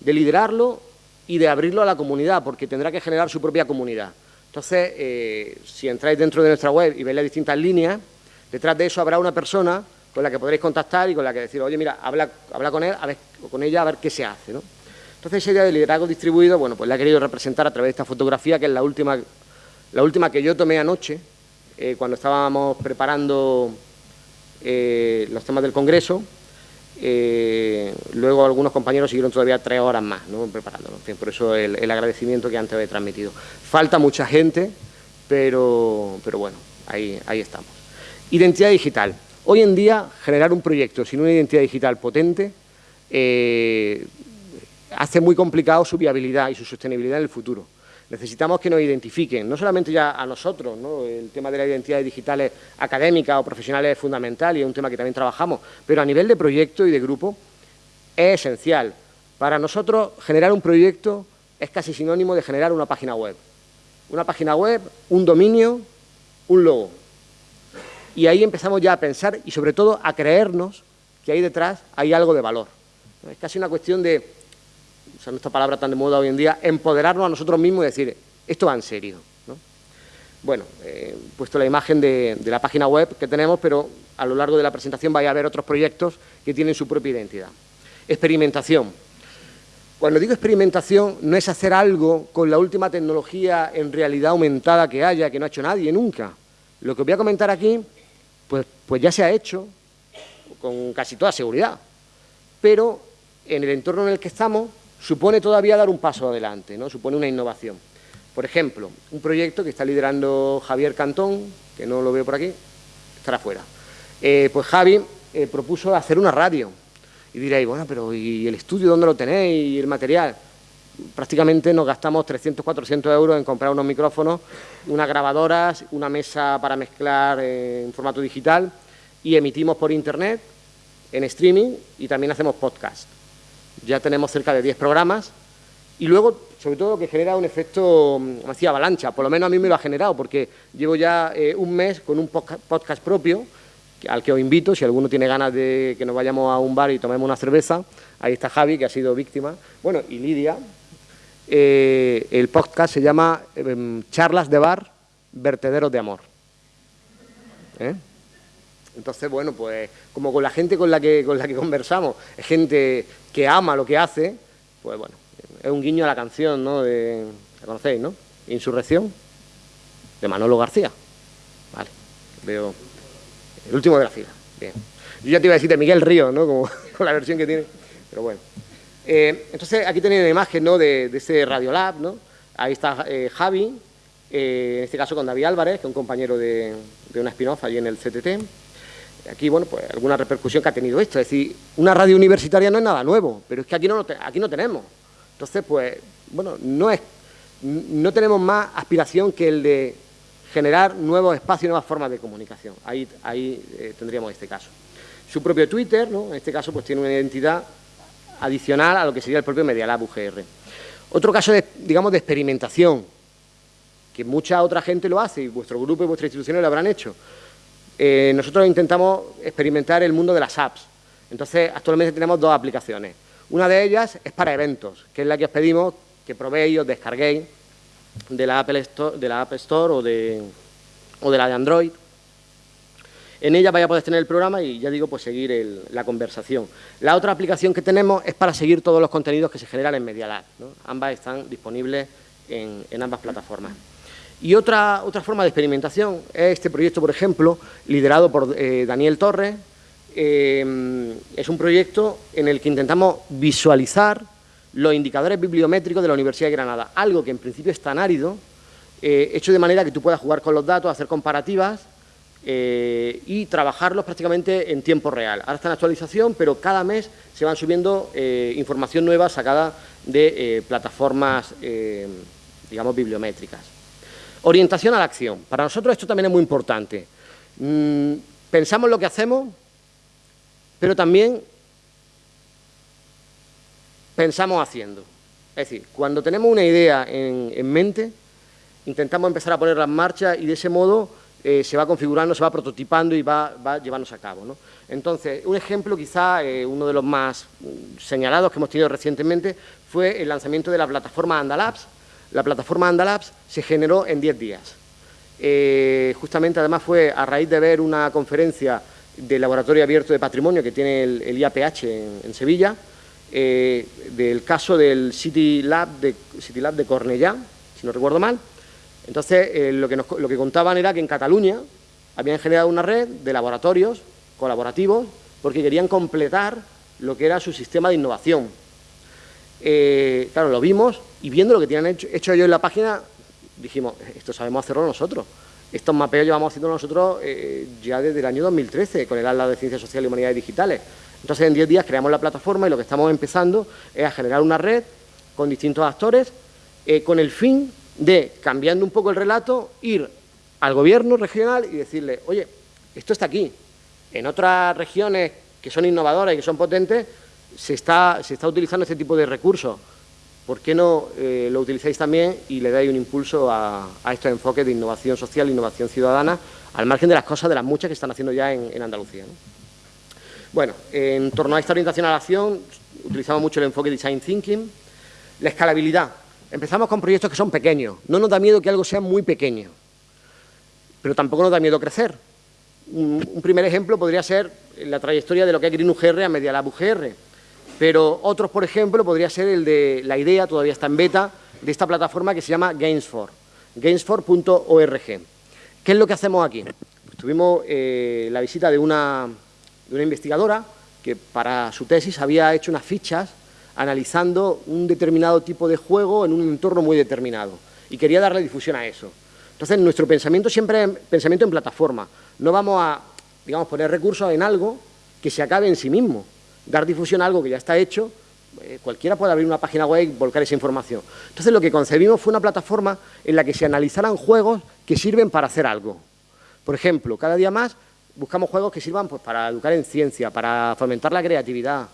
de liderarlo y de abrirlo a la comunidad, porque tendrá que generar su propia comunidad. Entonces, eh, si entráis dentro de nuestra web y veis las distintas líneas, detrás de eso habrá una persona con la que podréis contactar y con la que decir, oye, mira, habla, con él o con ella a ver qué se hace. ¿no? Entonces esa idea de liderazgo distribuido, bueno, pues la he querido representar a través de esta fotografía, que es la última, la última que yo tomé anoche, eh, cuando estábamos preparando eh, los temas del Congreso. Eh, luego algunos compañeros siguieron todavía tres horas más ¿no? preparándolo. por eso el, agradecimiento que antes había transmitido. Falta mucha gente, pero, pero bueno, ahí, ahí estamos. Identidad digital. Hoy en día, generar un proyecto sin una identidad digital potente hace muy complicado su viabilidad y su sostenibilidad en el futuro. Necesitamos que nos identifiquen, no solamente ya a nosotros, el tema de las identidades digitales académicas o profesionales es fundamental y es un tema que también trabajamos, pero a nivel de proyecto y de grupo es esencial. Para nosotros generar un proyecto es casi sinónimo de generar una página web. Una página web, un dominio, un logo. Y ahí empezamos ya a pensar y sobre todo a creernos que ahí detrás hay algo de valor. Es casi una cuestión de usando esta palabra tan de moda hoy en día, empoderarnos a nosotros mismos y decir, esto va en serio. Bueno, he puesto la imagen de, la página web que tenemos, pero a lo largo de la presentación vaya a haber otros proyectos que tienen su propia identidad. Experimentación. Cuando digo experimentación, no es hacer algo con la última tecnología en realidad aumentada que haya, que no ha hecho nadie nunca. Lo que os voy a comentar aquí, pues, pues ya se ha hecho con casi toda seguridad, pero en el entorno en el que estamos supone todavía dar un paso adelante, ¿no? supone una innovación. Por ejemplo, un proyecto que está liderando Javier Cantón, que no lo veo por aquí, estará fuera. Eh, pues Javi eh, propuso hacer una radio. Y diréis, bueno, pero ¿y el estudio dónde lo tenéis? ¿Y el material? Prácticamente nos gastamos 300, 400 euros en comprar unos micrófonos, unas grabadoras, una mesa para mezclar en formato digital y emitimos por internet, en streaming y también hacemos podcast. Ya tenemos cerca de 10 programas y luego, sobre todo, que genera un efecto, como decía, avalancha. Por lo menos a mí me lo ha generado porque llevo ya eh, un mes con un podcast propio al que os invito, si alguno tiene ganas de que nos vayamos a un bar y tomemos una cerveza, ahí está Javi, que ha sido víctima, bueno, y Lidia. Eh, el podcast se llama em, Charlas de Bar, Vertederos de Amor. ¿Eh? Entonces, bueno, pues como con la gente con la, que, con la que conversamos, es gente que ama lo que hace, pues bueno, es un guiño a la canción, ¿no? De, ¿La conocéis, no? Insurrección, de Manolo García. Vale, veo el último de la fila. Bien. Yo ya te iba a decir de Miguel Río, ¿no? Como, con la versión que tiene, pero bueno. Eh, entonces, aquí tenéis una imagen, ¿no? De, de ese Radiolab, ¿no? Ahí está eh, Javi, eh, en este caso con David Álvarez, que es un compañero de, de una spin-off allí en el CTT. Aquí, bueno, pues alguna repercusión que ha tenido esto. Es decir, una radio universitaria no es nada nuevo, pero es que aquí no, tenemos. Entonces, pues, bueno, no, es, no tenemos más aspiración que el de generar nuevos espacios nuevas formas de comunicación. Ahí, ahí eh, tendríamos este caso. Su propio Twitter, ¿no? en este caso, pues tiene una identidad adicional a lo que sería el propio Medialab UGR. Otro caso, digamos, de experimentación, que mucha otra gente lo hace, y vuestro grupo y vuestras instituciones lo habrán hecho. Eh, nosotros intentamos experimentar el mundo de las apps. Entonces, actualmente tenemos dos aplicaciones. Una de ellas es para eventos, que es la que os pedimos que probéis, os descarguéis de la Apple Store, de la App Store o de, la de Android. En ella vais a poder tener el programa y ya digo, pues seguir la conversación. La otra aplicación que tenemos es para seguir todos los contenidos que se generan en Media Ambas están disponibles en, ambas plataformas. Y otra, otra forma de experimentación es este proyecto, por ejemplo, liderado por eh, Daniel Torres. Eh, es un proyecto en el que intentamos visualizar los indicadores bibliométricos de la Universidad de Granada, algo que en principio es tan árido, eh, hecho de manera que tú puedas jugar con los datos, hacer comparativas eh, y trabajarlos prácticamente en tiempo real. Ahora está en actualización, pero cada mes se van subiendo información nueva sacada de plataformas, digamos, bibliométricas. Orientación a la acción. Para nosotros esto también es muy importante. Mm, pensamos lo que hacemos, pero también pensamos haciendo. Es decir, cuando tenemos una idea en, mente, intentamos empezar a ponerla en marcha y de ese modo eh, se va configurando, se va prototipando y va, va llevándose a cabo. ¿no? Entonces, un ejemplo quizá, eh, uno de los más mm, señalados que hemos tenido recientemente, fue el lanzamiento de la plataforma Andalabs. La plataforma Andalabs se generó en 10 días. Eh, justamente, además, fue a raíz de ver una conferencia del Laboratorio Abierto de Patrimonio que tiene el, IAPH en Sevilla, eh, del caso del City Lab de, City Lab de Cornellá, si no recuerdo mal. Entonces, eh, lo, que lo que contaban era que en Cataluña habían generado una red de laboratorios colaborativos porque querían completar lo que era su sistema de innovación. Eh, claro, lo vimos y viendo lo que tienen hecho, hecho ellos en la página, dijimos, esto sabemos hacerlo nosotros. Estos mapeos llevamos haciendo nosotros ya desde el año 2013 con el ALA de Ciencias Sociales y Humanidades Digitales. Entonces, en 10 días creamos la plataforma y lo que estamos empezando es a generar una red con distintos actores eh, con el fin de, cambiando un poco el relato, ir al gobierno regional y decirle, oye, esto está aquí. En otras regiones que son innovadoras y que son potentes, se está, utilizando este tipo de recursos. ¿Por qué no eh, lo utilizáis también y le dais un impulso a, estos enfoques de innovación social, innovación ciudadana, al margen de las cosas, de las muchas que están haciendo ya en, Andalucía? Bueno, en torno a esta orientación a la acción, utilizamos mucho el enfoque Design Thinking. La escalabilidad. Empezamos con proyectos que son pequeños. No nos da miedo que algo sea muy pequeño, pero tampoco nos da miedo crecer. Un, primer ejemplo podría ser la trayectoria de lo que es Green UGR a Media Lab UGR. Pero otros, por ejemplo, podría ser el de la idea, todavía está en beta, de esta plataforma que se llama Gamesfor, gamesfor.org. ¿Qué es lo que hacemos aquí? Pues tuvimos eh, la visita de una, de una investigadora que para su tesis había hecho unas fichas analizando un determinado tipo de juego en un entorno muy determinado y quería darle difusión a eso. Entonces, nuestro pensamiento siempre es pensamiento en plataforma. No vamos a, digamos, poner recursos en algo que se acabe en sí mismo. Dar difusión a algo que ya está hecho, eh, cualquiera puede abrir una página web y volcar esa información. Entonces, lo que concebimos fue una plataforma en la que se analizaran juegos que sirven para hacer algo. Por ejemplo, cada día más buscamos juegos que sirvan pues, para educar en ciencia, para fomentar la creatividad,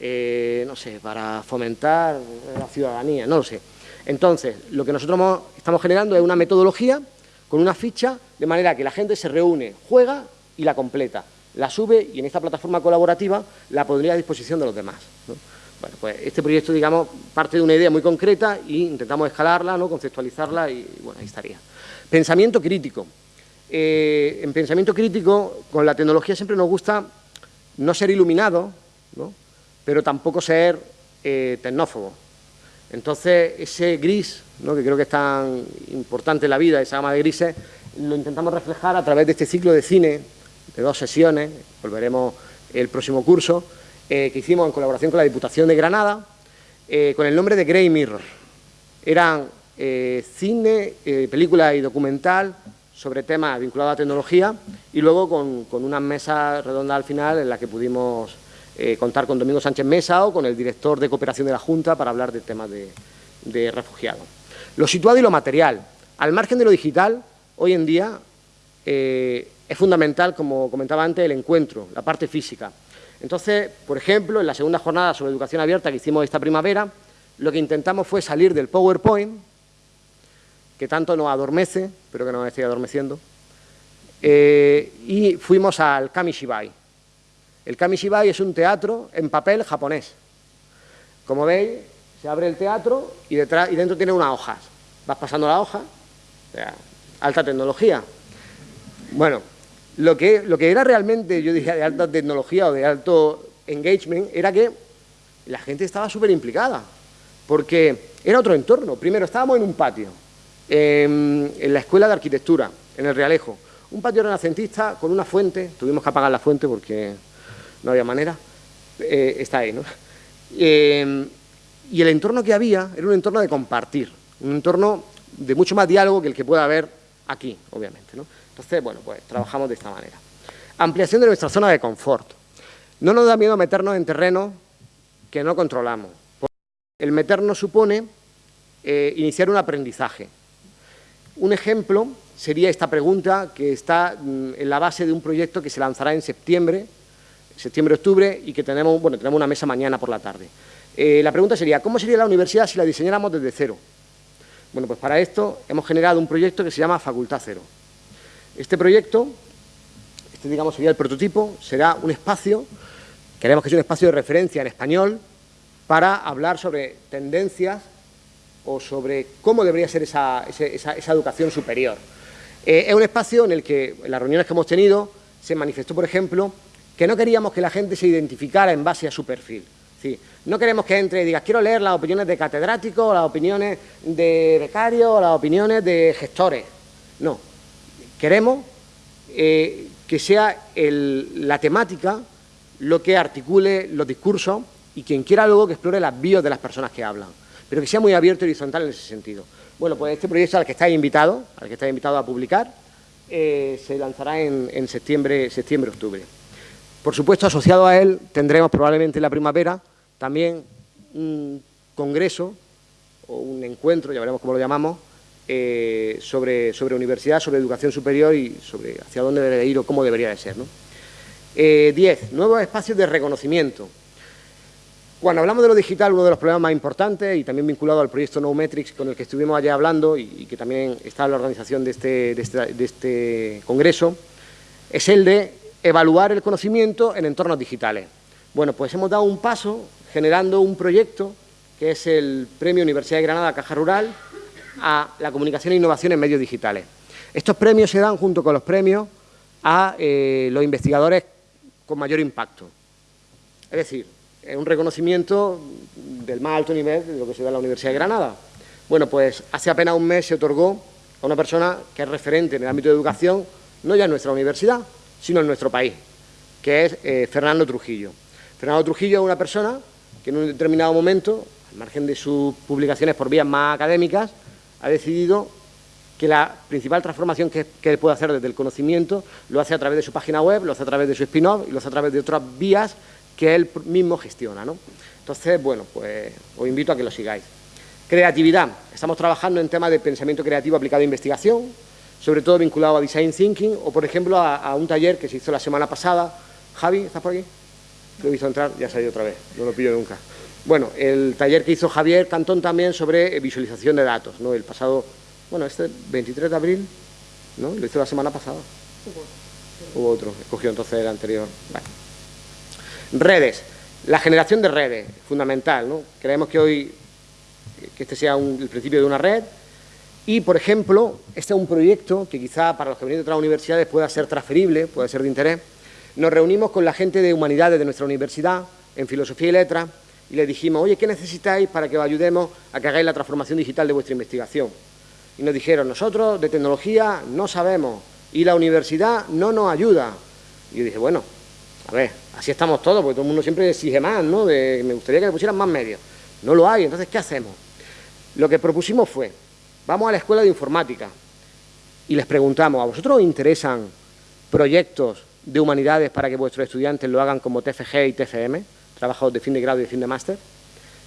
eh, no sé, para fomentar la ciudadanía, no lo sé. Entonces, lo que nosotros estamos generando es una metodología con una ficha, de manera que la gente se reúne, juega y la completa, la sube y en esta plataforma colaborativa la pondría a disposición de los demás. Bueno, pues este proyecto, digamos, parte de una idea muy concreta e intentamos escalarla, ¿no? conceptualizarla y, bueno, ahí estaría. Pensamiento crítico. Eh, en pensamiento crítico, con la tecnología siempre nos gusta no ser iluminado, ¿no? pero tampoco ser eh, tecnófobo. Entonces, ese gris, ¿no? que creo que es tan importante en la vida, esa gama de grises, lo intentamos reflejar a través de este ciclo de cine, de dos sesiones, volveremos el próximo curso, eh, que hicimos en colaboración con la Diputación de Granada, eh, con el nombre de Grey Mirror. Eran cine, película y documental sobre temas vinculados a tecnología y luego con, con una mesa redonda al final en la que pudimos eh, contar con Domingo Sánchez Mesa o con el director de cooperación de la Junta para hablar del tema de, refugiados. Lo situado y lo material. Al margen de lo digital, hoy en día eh, es fundamental, como comentaba antes, el encuentro, la parte física. Entonces, por ejemplo, en la segunda jornada sobre educación abierta que hicimos esta primavera, lo que intentamos fue salir del PowerPoint, que tanto nos adormece, pero que nos estoy adormeciendo, eh, y fuimos al Kamishibai, el Kamishibai es un teatro en papel japonés. Como veis, se abre el teatro y, detrás, y dentro tiene unas hojas. Vas pasando la hoja, alta tecnología. Bueno, lo que, lo que era realmente, yo diría, de alta tecnología o de alto engagement, era que la gente estaba súper implicada, porque era otro entorno. Primero, estábamos en un patio, en, la Escuela de Arquitectura, en el Realejo, un patio renacentista con una fuente, tuvimos que apagar la fuente porque no había manera, eh, está ahí, ¿no? Eh, y el entorno que había era un entorno de compartir, un entorno de mucho más diálogo que el que pueda haber aquí, obviamente, ¿no? Entonces, bueno, pues trabajamos de esta manera. Ampliación de nuestra zona de confort. No nos da miedo meternos en terreno que no controlamos. El meternos supone eh, iniciar un aprendizaje. Un ejemplo sería esta pregunta que está mm, en la base de un proyecto que se lanzará en septiembre septiembre-octubre y que tenemos, bueno, tenemos una mesa mañana por la tarde. Eh, la pregunta sería, ¿cómo sería la universidad si la diseñáramos desde cero? Bueno, pues para esto hemos generado un proyecto que se llama Facultad Cero. Este proyecto, este digamos sería el prototipo, será un espacio, queremos que sea un espacio de referencia en español, para hablar sobre tendencias o sobre cómo debería ser esa, educación superior. Eh, es un espacio en el que, en las reuniones que hemos tenido, se manifestó, por ejemplo, que no queríamos que la gente se identificara en base a su perfil. no queremos que entre y diga, quiero leer las opiniones de catedráticos, las opiniones de becarios, las opiniones de gestores. No, queremos eh, que sea la temática lo que articule los discursos y quien quiera luego que explore las bios de las personas que hablan, pero que sea muy abierto y horizontal en ese sentido. Bueno, pues este proyecto al que estáis invitado, al que estáis invitado a publicar, eh, se lanzará en, en septiembre, septiembre-octubre. Por supuesto, asociado a él tendremos probablemente en la primavera también un congreso o un encuentro, ya veremos cómo lo llamamos, eh, sobre, sobre universidad, sobre educación superior y sobre hacia dónde debe ir o cómo debería de ser. ¿no? Eh, diez, nuevos espacios de reconocimiento. Cuando hablamos de lo digital, uno de los problemas más importantes y también vinculado al proyecto No Metrics con el que estuvimos allá hablando y, que también está en la organización de este, de este, de este congreso, es el de evaluar el conocimiento en entornos digitales. Bueno, pues hemos dado un paso generando un proyecto que es el Premio Universidad de Granada Caja Rural a la comunicación e innovación en medios digitales. Estos premios se dan junto con los premios a eh, los investigadores con mayor impacto. Es decir, es un reconocimiento del más alto nivel de lo que se da en la Universidad de Granada. Bueno, pues hace apenas un mes se otorgó a una persona que es referente en el ámbito de educación, no ya en nuestra universidad, sino en nuestro país, que es eh, Fernando Trujillo. Fernando Trujillo es una persona que en un determinado momento, al margen de sus publicaciones por vías más académicas, ha decidido que la principal transformación que, él puede hacer desde el conocimiento lo hace a través de su página web, lo hace a través de su spin-off y lo hace a través de otras vías que él mismo gestiona. ¿no? Entonces, bueno, pues os invito a que lo sigáis. Creatividad. Estamos trabajando en temas de pensamiento creativo aplicado a investigación, sobre todo vinculado a Design Thinking o, por ejemplo, a, un taller que se hizo la semana pasada. Javi, ¿estás por aquí? Lo he visto entrar, ya se ha ido otra vez, no lo pillo nunca. Bueno, el taller que hizo Javier Cantón también sobre visualización de datos, ¿no? El pasado, bueno, este 23 de abril, ¿no? Lo hizo la semana pasada. Hubo otro, escogió entonces el anterior. Redes. La generación de redes, fundamental, ¿no? Creemos que hoy que este sea el principio de una red. Y, por ejemplo, este es un proyecto que quizá para los que vienen de otras universidades pueda ser transferible, puede ser de interés. Nos reunimos con la gente de humanidades de nuestra universidad, en filosofía y letras, y les dijimos, oye, ¿qué necesitáis para que os ayudemos a que hagáis la transformación digital de vuestra investigación? Y nos dijeron, nosotros de tecnología no sabemos y la universidad no nos ayuda. Y yo dije, bueno, a ver, así estamos todos, porque todo el mundo siempre exige más, ¿no? De, me gustaría que me pusieran más medios. No lo hay, entonces, ¿qué hacemos? Lo que propusimos fue, vamos a la escuela de informática y les preguntamos, ¿a vosotros os interesan proyectos de humanidades para que vuestros estudiantes lo hagan como TFG y TFM, trabajos de fin de grado y de fin de máster?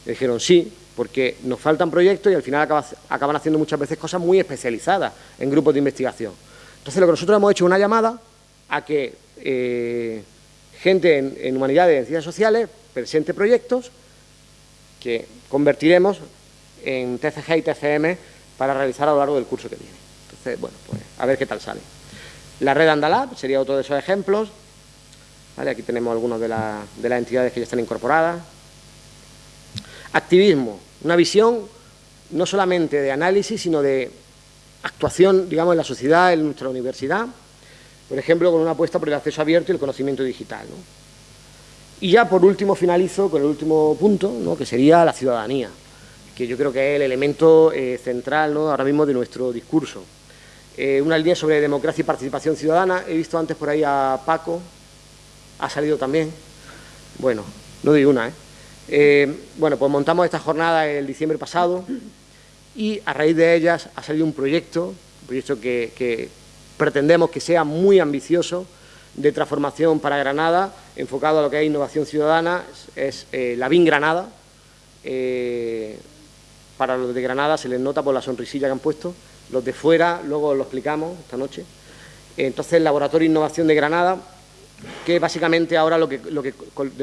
Y dijeron sí, porque nos faltan proyectos y al final acaban haciendo muchas veces cosas muy especializadas en grupos de investigación. Entonces lo que nosotros hemos hecho es una llamada a que eh, gente en, en humanidades y en ciencias sociales presente proyectos que convertiremos en TCG y TCM para realizar a lo largo del curso que viene. Entonces, bueno, pues a ver qué tal sale. La red Andalab sería otro de esos ejemplos. Aquí tenemos algunos de, de las entidades que ya están incorporadas. Activismo, una visión no solamente de análisis, sino de actuación, digamos, en la sociedad, en nuestra universidad, por ejemplo, con una apuesta por el acceso abierto y el conocimiento digital. Y ya, por último, finalizo con el último punto, que sería la ciudadanía que yo creo que es el elemento eh, central ¿no? ahora mismo de nuestro discurso. Eh, una línea sobre democracia y participación ciudadana, he visto antes por ahí a Paco, ha salido también, bueno, no digo una, ¿eh? ¿eh? bueno, pues montamos esta jornada el diciembre pasado y a raíz de ellas ha salido un proyecto, un proyecto que, pretendemos que sea muy ambicioso, de transformación para Granada, enfocado a lo que es innovación ciudadana, es, la BIN Granada, para los de Granada se les nota por la sonrisilla que han puesto, los de fuera, luego lo explicamos esta noche. Entonces, el Laboratorio Innovación de Granada, que básicamente ahora lo que, de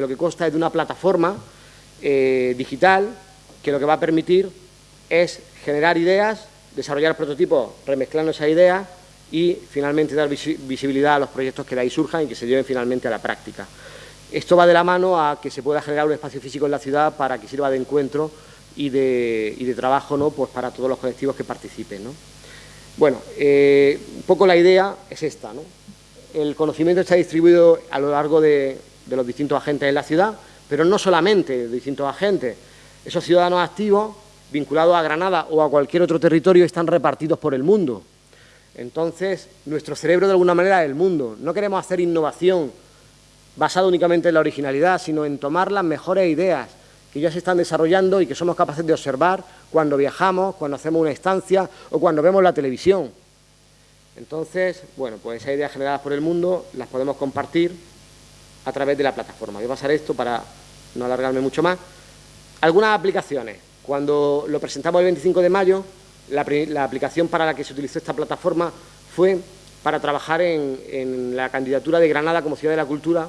lo que consta es de una plataforma eh, digital que lo que va a permitir es generar ideas, desarrollar prototipos remezclando esas ideas y finalmente dar visibilidad a los proyectos que de ahí surjan y que se lleven finalmente a la práctica. Esto va de la mano a que se pueda generar un espacio físico en la ciudad para que sirva de encuentro y de, trabajo ¿no? pues para todos los colectivos que participen. Bueno, eh, un poco la idea es esta. ¿no? El conocimiento está distribuido a lo largo de, los distintos agentes en la ciudad, pero no solamente de distintos agentes. Esos ciudadanos activos, vinculados a Granada o a cualquier otro territorio, están repartidos por el mundo. Entonces, nuestro cerebro de alguna manera es el mundo. No queremos hacer innovación basada únicamente en la originalidad, sino en tomar las mejores ideas, que ya se están desarrollando y que somos capaces de observar cuando viajamos, cuando hacemos una estancia o cuando vemos la televisión. Entonces, bueno, pues esas ideas generadas por el mundo las podemos compartir a través de la plataforma. Voy a pasar esto para no alargarme mucho más. Algunas aplicaciones. Cuando lo presentamos el 25 de mayo, la, aplicación para la que se utilizó esta plataforma fue para trabajar en, en la candidatura de Granada como Ciudad de la Cultura,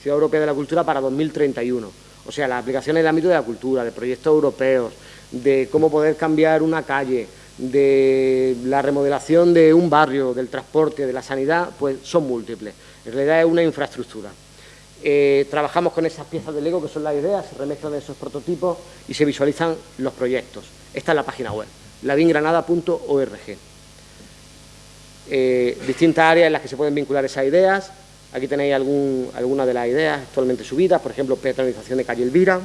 Ciudad Europea de la Cultura para 2031 o sea, las aplicaciones en el ámbito de la cultura, de proyectos europeos, de cómo poder cambiar una calle, de la remodelación de un barrio, del transporte, de la sanidad, pues son múltiples. En realidad es una infraestructura. Eh, trabajamos con esas piezas de Lego que son las ideas, se remezclan esos prototipos y se visualizan los proyectos. Esta es la página web, ladingranada.org. Eh, distintas áreas en las que se pueden vincular esas ideas, Aquí tenéis algún, algunas de las ideas actualmente subidas, por ejemplo, peatonalización de calle Elvira.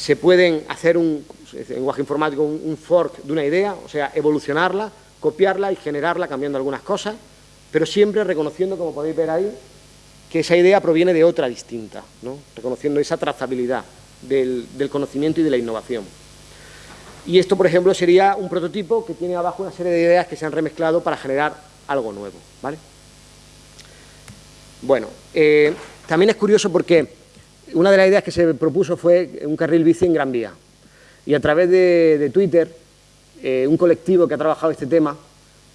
Se pueden hacer un lenguaje informático, un, fork de una idea, o sea, evolucionarla, copiarla y generarla cambiando algunas cosas, pero siempre reconociendo, como podéis ver ahí, que esa idea proviene de otra distinta, ¿no? reconociendo esa trazabilidad del, conocimiento y de la innovación. Y esto, por ejemplo, sería un prototipo que tiene abajo una serie de ideas que se han remezclado para generar algo nuevo. ¿vale? Bueno, eh, también es curioso porque una de las ideas que se propuso fue un carril bici en Gran Vía. Y a través de, Twitter, eh, un colectivo que ha trabajado este tema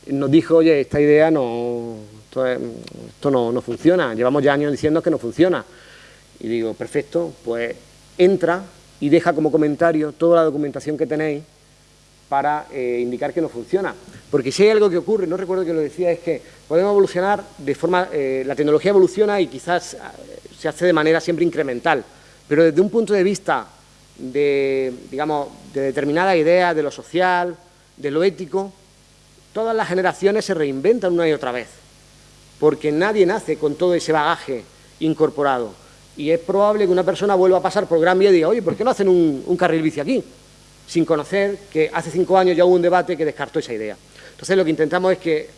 nos dijo, oye, esta idea no, esto, no, no, funciona, llevamos ya años diciendo que no funciona. Y digo, perfecto, pues entra y deja como comentario toda la documentación que tenéis para eh, indicar que no funciona. Porque si hay algo que ocurre, no recuerdo que lo decía, es que podemos evolucionar de forma... Eh, la tecnología evoluciona y quizás se hace de manera siempre incremental, pero desde un punto de vista de, digamos, de determinada idea, de lo social, de lo ético, todas las generaciones se reinventan una y otra vez, porque nadie nace con todo ese bagaje incorporado. Y es probable que una persona vuelva a pasar por Gran Vía y diga, oye, ¿por qué no hacen un carril bici aquí? sin conocer que hace cinco años ya hubo un debate que descartó esa idea. Entonces lo que intentamos es que,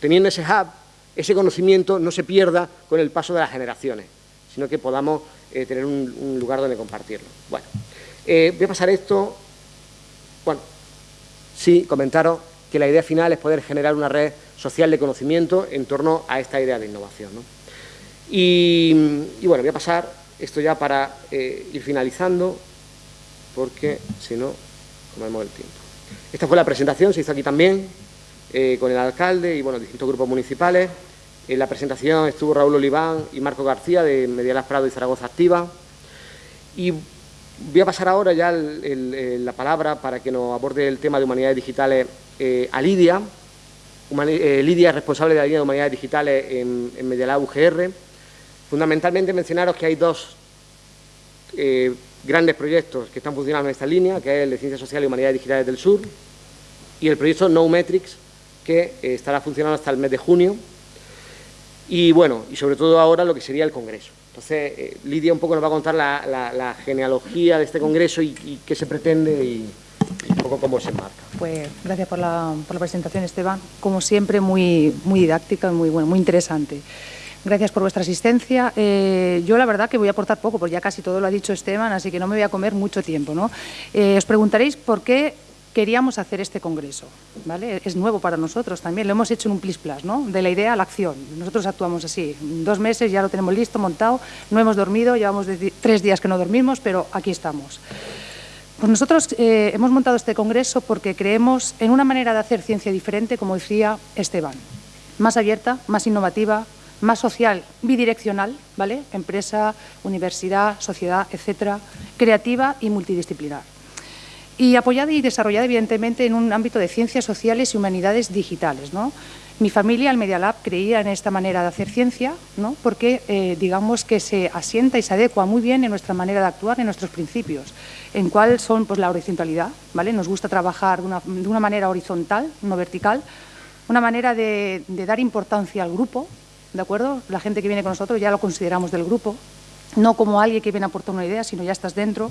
teniendo ese hub, ese conocimiento no se pierda con el paso de las generaciones, sino que podamos eh, tener un, lugar donde compartirlo. Bueno, eh, voy a pasar esto, bueno, sí, comentaros que la idea final es poder generar una red social de conocimiento en torno a esta idea de innovación. Y, bueno, voy a pasar esto ya para eh, ir finalizando porque si no, comemos el tiempo. Esta fue la presentación, se hizo aquí también, con el alcalde y bueno, distintos grupos municipales. En la presentación estuvo Raúl Oliván y Marco García de Medialas Prado y Zaragoza Activa. Y voy a pasar ahora ya la palabra para que nos aborde el tema de humanidades digitales eh, a Lidia. Eh, Lidia es responsable de la línea de humanidades digitales en, en Medialab UGR. Fundamentalmente mencionaros que hay dos grandes proyectos que están funcionando en esta línea, que es el de Ciencias Sociales y Humanidades Digitales del Sur, y el proyecto No Metrics, que eh, estará funcionando hasta el mes de junio, y bueno, y sobre todo ahora lo que sería el Congreso. Entonces, eh, Lidia un poco nos va a contar la, genealogía de este Congreso y, qué se pretende y, un poco cómo se enmarca. Pues gracias por la, por la presentación, Esteban. Como siempre, muy, muy didáctica y muy, bueno, muy interesante. Gracias por vuestra asistencia. Eh, yo la verdad que voy a aportar poco, porque ya casi todo lo ha dicho Esteban, así que no me voy a comer mucho tiempo. ¿no? Eh, os preguntaréis por qué queríamos hacer este congreso. ¿vale? Es nuevo para nosotros también, lo hemos hecho en un plis plas, ¿no? de la idea a la acción. Nosotros actuamos así, dos meses ya lo tenemos listo, montado, no hemos dormido, llevamos tres días que no dormimos, pero aquí estamos. Pues nosotros eh, hemos montado este congreso porque creemos en una manera de hacer ciencia diferente, como decía Esteban, más abierta, más innovativa, más social, bidireccional, ¿vale? Empresa, universidad, sociedad, etcétera, creativa y multidisciplinar. Y apoyada y desarrollada, evidentemente, en un ámbito de ciencias sociales y humanidades digitales, ¿no? Mi familia, el Media Lab, creía en esta manera de hacer ciencia, ¿no? porque eh, digamos que se asienta y se adecua muy bien en nuestra manera de actuar, en nuestros principios, en cuál son pues, la horizontalidad, ¿vale? nos gusta trabajar de una, de una manera horizontal, no vertical, una manera de, de dar importancia al grupo, ¿de acuerdo? La gente que viene con nosotros ya lo consideramos del grupo, no como alguien que viene a aportar una idea, sino ya estás dentro.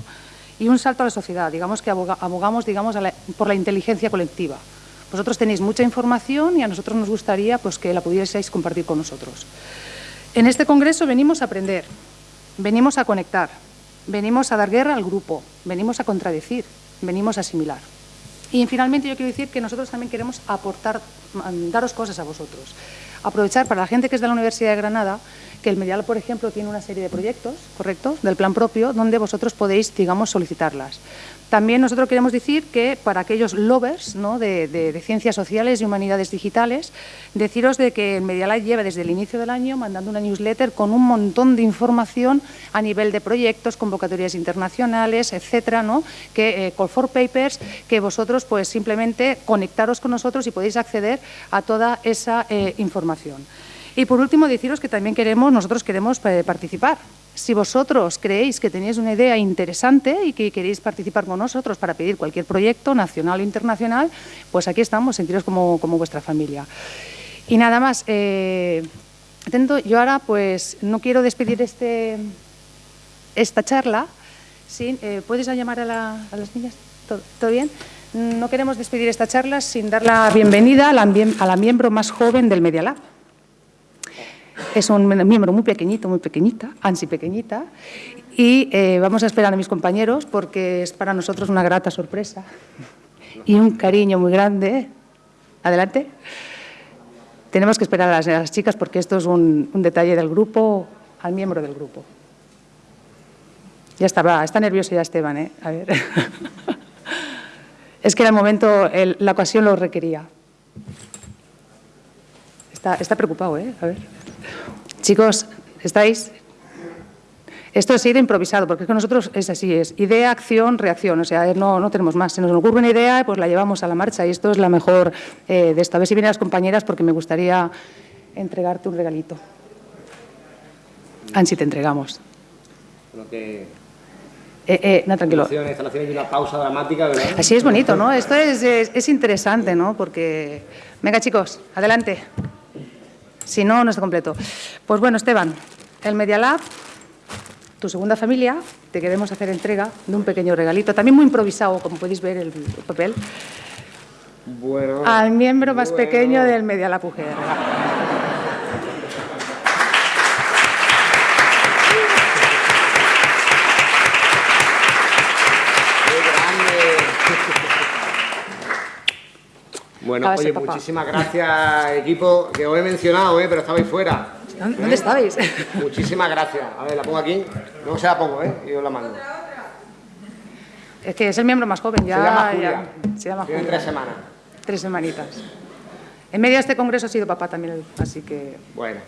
Y un salto a la sociedad, digamos que abogamos digamos, por la inteligencia colectiva. Vosotros tenéis mucha información y a nosotros nos gustaría pues, que la pudieseis compartir con nosotros. En este congreso venimos a aprender, venimos a conectar, venimos a dar guerra al grupo, venimos a contradecir, venimos a asimilar. Y finalmente yo quiero decir que nosotros también queremos aportar, daros cosas a vosotros aprovechar para la gente que es de la Universidad de Granada, que el Medial, por ejemplo, tiene una serie de proyectos, ¿correcto?, del plan propio, donde vosotros podéis, digamos, solicitarlas. También nosotros queremos decir que para aquellos lovers de, ciencias sociales y humanidades digitales, deciros de que el Medialite lleva desde el inicio del año mandando una newsletter con un montón de información a nivel de proyectos, convocatorias internacionales, etcétera, ¿no? que eh, call for papers, que vosotros pues simplemente conectaros con nosotros y podéis acceder a toda esa eh, información. Y por último, deciros que también queremos, nosotros queremos eh, participar si vosotros creéis que tenéis una idea interesante y que queréis participar con nosotros para pedir cualquier proyecto nacional o internacional, pues aquí estamos, sentiros como, como vuestra familia. Y nada más, eh, yo ahora pues no quiero despedir este, esta charla eh, ¿Puedes llamar a, la- a las niñas? ¿Todo, bien? No queremos despedir esta charla sin dar la bienvenida a la, a la miembro más joven del Media Lab. Es un miembro muy pequeñito, muy pequeñita, ansi pequeñita, y eh, vamos a esperar a mis compañeros porque es para nosotros una grata sorpresa y un cariño muy grande. Adelante. Tenemos que esperar a las, chicas porque esto es un, detalle del grupo, al miembro del grupo. Ya está, va, está nervioso ya Esteban, ¿eh? A ver. es que era el momento, la ocasión lo requería. Está, está preocupado, ¿eh? A ver. Chicos, ¿estáis? Esto es ir improvisado, porque es que nosotros es así, es idea, acción, reacción, o sea, no, no tenemos más. Se nos ocurre una idea, pues la llevamos a la marcha y esto es la mejor eh, de esto. A ver si vienen las compañeras porque me gustaría entregarte un regalito. Ansi, te entregamos. Que... Eh, eh, no, tranquilo. Están haciendo una pausa dramática, ¿verdad? Así es bonito, ¿no? Esto es, es- es interesante, ¿no? Porque... Venga, chicos, adelante. Si no, no está completo. Pues bueno, Esteban, el Media Lab, tu segunda familia, te queremos hacer entrega de un pequeño regalito, también muy improvisado, como podéis ver el, el papel, Bueno... al miembro más bueno. pequeño del Media Lab UGR. Bueno, oye, papá. muchísimas gracias, equipo, que os he mencionado, ¿eh? pero estabais fuera. ¿Dónde estabais? Muchísimas gracias. A ver, la pongo aquí. Luego se la pongo, ¿eh? Y os la mando. Es que es el miembro más joven, ya... se llama ya- Julia. se llama Tiene Julia. tres semanas. Tres semanitas. En medio de este congreso ha sido papá también, así que... Bueno.